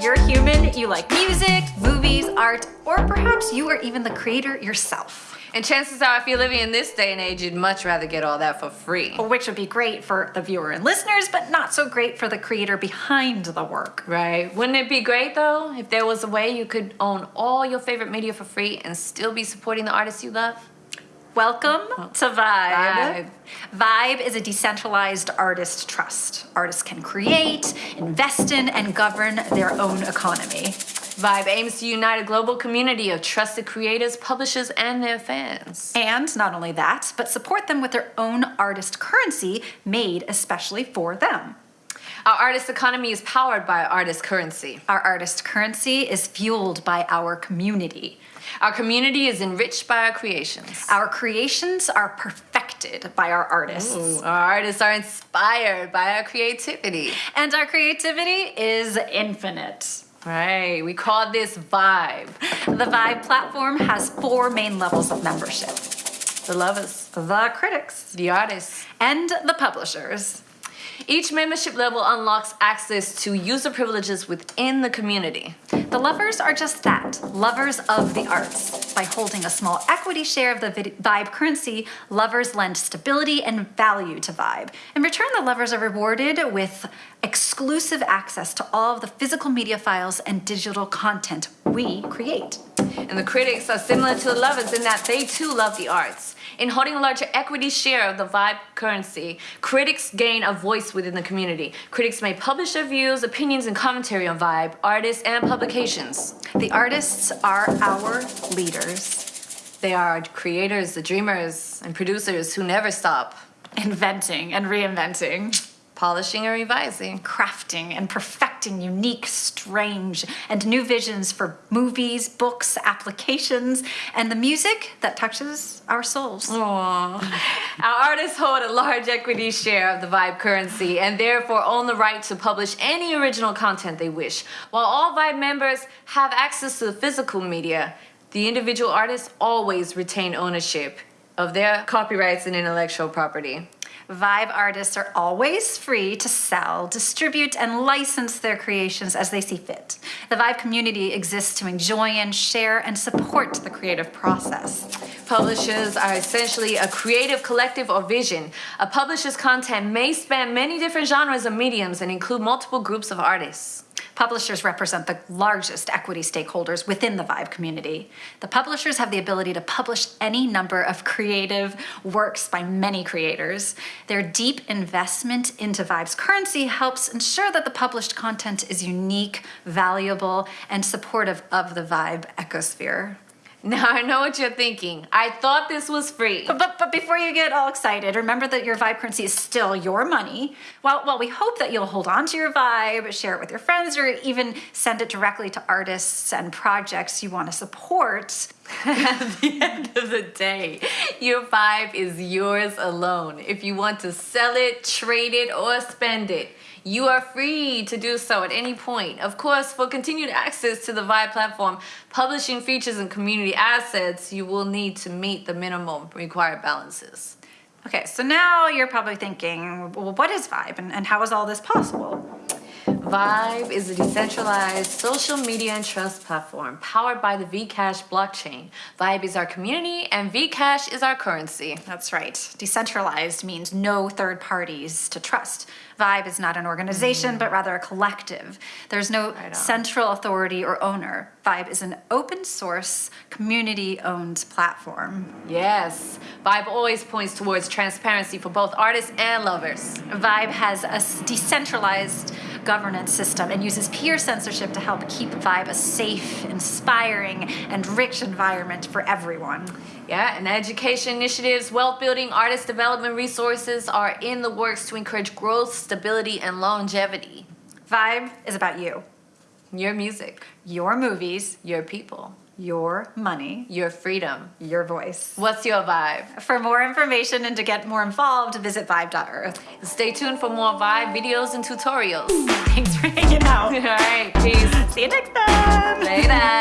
you're human, you like music, movies, art, or perhaps you are even the creator yourself. And chances are, if you're living in this day and age, you'd much rather get all that for free. Which would be great for the viewer and listeners, but not so great for the creator behind the work. Right. Wouldn't it be great though, if there was a way you could own all your favorite media for free and still be supporting the artists you love? Welcome oh, to Vibe. Vibe. Vibe is a decentralized artist trust. Artists can create, invest in, and govern their own economy. Vibe aims to unite a global community of trusted creators, publishers, and their fans. And not only that, but support them with their own artist currency made especially for them. Our artist economy is powered by artist currency. Our artist currency is fueled by our community. Our community is enriched by our creations. Our creations are perfected by our artists. Ooh, our artists are inspired by our creativity. And our creativity is infinite. Right, we call this Vibe. The Vibe platform has four main levels of membership. The lovers, The critics, the artists. and the publishers. Each membership level unlocks access to user privileges within the community. The lovers are just that, lovers of the arts. By holding a small equity share of the Vibe currency, lovers lend stability and value to Vibe. In return, the lovers are rewarded with exclusive access to all of the physical media files and digital content we create. And the critics are similar to the lovers in that they too love the arts. In holding a larger equity share of the Vibe currency, critics gain a voice within the community. Critics may publish their views, opinions, and commentary on Vibe, artists, and publications. The artists are our leaders, They are creators, the dreamers, and producers who never stop inventing and reinventing. polishing and revising. crafting and perfecting unique, strange, and new visions for movies, books, applications, and the music that touches our souls. Aww. Our artists hold a large equity share of the Vibe currency and therefore own the right to publish any original content they wish. While all Vibe members have access to the physical media, the individual artists always retain ownership of their copyrights and intellectual property. Vibe artists are always free to sell, distribute, and license their creations as they see fit. The Vibe community exists to enjoy and share and support the creative process. Publishers are essentially a creative collective or vision. A publisher's content may span many different genres or mediums and include multiple groups of artists. Publishers represent the largest equity stakeholders within the Vibe community. The publishers have the ability to publish any number of creative works by many creators. Their deep investment into Vibe's currency helps ensure that the published content is unique, valuable, and supportive of the Vibe ecosphere. Now I know what you're thinking. I thought this was free. But, but, before you get all excited, remember that your Vibe currency is still your money. While, while we hope that you'll hold on to your Vibe, share it with your friends, or even send it directly to artists and projects you want to support, At the end of the day, your vibe is yours alone. If you want to sell it, trade it, or spend it, you are free to do so at any point. Of course, for continued access to the Vibe platform, publishing features and community assets, you will need to meet the minimum required balances. Okay, so now you're probably thinking, well, what is Vibe and, and how is all this possible? Vibe is a decentralized social media and trust platform powered by the Vcash blockchain. Vibe is our community and Vcash is our currency. That's right. Decentralized means no third parties to trust. Vibe is not an organization, but rather a collective. There's no central authority or owner. Vibe is an open source, community owned platform. Yes, Vibe always points towards transparency for both artists and lovers. Vibe has a decentralized governance system and uses peer censorship to help keep Vibe a safe, inspiring, and rich environment for everyone. Yeah, and education initiatives, wealth building, artist development resources are in the works to encourage growth, stability, and longevity. Vibe is about you, Your music, your movies, your people, your money, your freedom. your voice. What's your vibe? For more information and to get more involved, visit vibe.earth. Stay tuned for more Vibe videos and tutorials. Thanks for hanging out. All right, peace. See you next time.